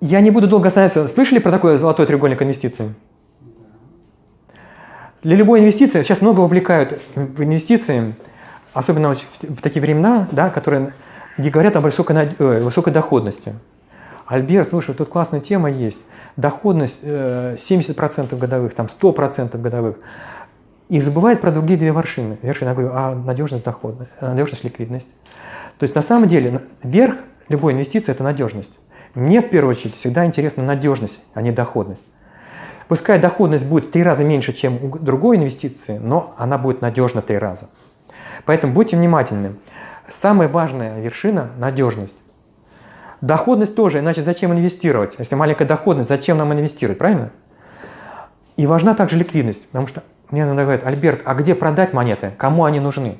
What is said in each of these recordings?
Я не буду долго останавливаться. Слышали про такой золотой треугольник инвестиций? Для любой инвестиции, сейчас много вовлекают в инвестиции, особенно в такие времена, да, которые, где говорят о высокой, э, доходности. Альберт, слушай, тут классная тема есть. Доходность 70% э, годовых, там 100% годовых. И забывает про другие две вершины. Вершина, я говорю, а надежность дохода, надежность ликвидность. То есть на самом деле верх любой инвестиции – это надежность. Мне в первую очередь всегда интересна надежность, а не доходность. Пускай доходность будет в три раза меньше, чем у другой инвестиции, но она будет надежна в три раза. Поэтому будьте внимательны. Самая важная вершина – надежность. Доходность тоже, иначе зачем инвестировать? Если маленькая доходность, зачем нам инвестировать, правильно? И важна также ликвидность, потому что мне иногда говорят, Альберт, а где продать монеты? Кому они нужны?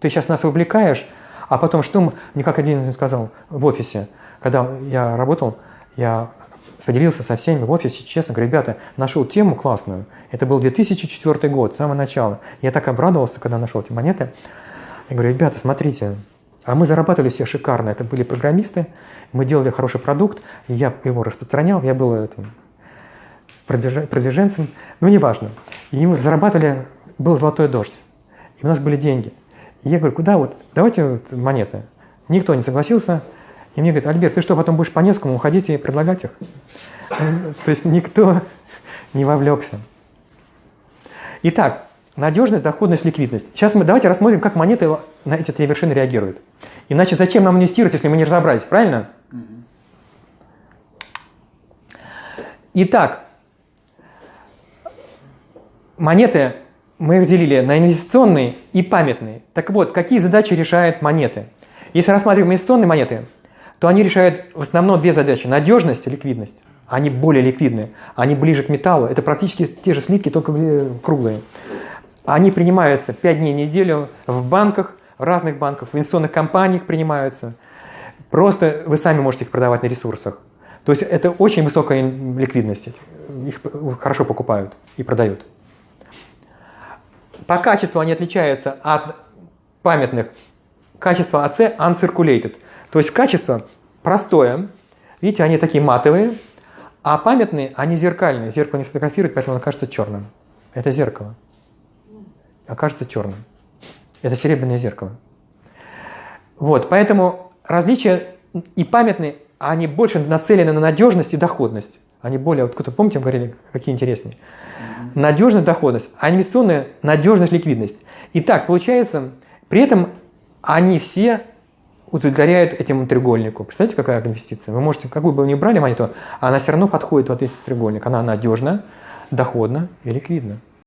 Ты сейчас нас вовлекаешь, а потом что мне как один сказал в офисе, когда я работал, я поделился со всеми в офисе, честно говорю, ребята, нашел тему классную. Это был 2004 год, с самого начала. Я так обрадовался, когда нашел эти монеты. Я говорю, ребята, смотрите, а мы зарабатывали все шикарно. Это были программисты, мы делали хороший продукт, я его распространял, я был этим продвиженцем, ну неважно. И мы зарабатывали, был золотой дождь, и у нас были деньги. Я говорю, куда вот, давайте вот монеты. Никто не согласился, и мне говорят, Альберт, ты что, потом будешь по Невскому уходить и предлагать их? То есть никто не вовлекся. Итак, надежность, доходность, ликвидность. Сейчас мы давайте рассмотрим, как монеты на эти три вершины реагируют. Иначе зачем нам инвестировать, если мы не разобрались, правильно? Итак, монеты мы разделили на инвестиционные и памятные. Так вот, какие задачи решают монеты? Если рассматриваем инвестиционные монеты, то они решают в основном две задачи – надежность и ликвидность. Они более ликвидные, они ближе к металлу. Это практически те же слитки, только круглые. Они принимаются 5 дней в неделю в банках, в разных банках, в инвестиционных компаниях принимаются. Просто вы сами можете их продавать на ресурсах. То есть это очень высокая ликвидность. Их хорошо покупают и продают. По качеству они отличаются от памятных. Качество АЦ uncirculated – то есть качество простое, видите, они такие матовые, а памятные, они зеркальные. Зеркало не сфотографирует, поэтому оно кажется черным. Это зеркало. Окажется черным. Это серебряное зеркало. Вот, поэтому различия и памятные, они больше нацелены на надежность и доходность. Они более, вот кто-то, помните, говорили, какие интереснее. Надежность, доходность, а инвестиционная надежность, ликвидность. Итак, получается, при этом они все удовлетворяет этому треугольнику. Представляете, какая инвестиция? Вы можете, какую бы вы ни брали монету, она все равно подходит в этот треугольник. Она надежна, доходна и ликвидна.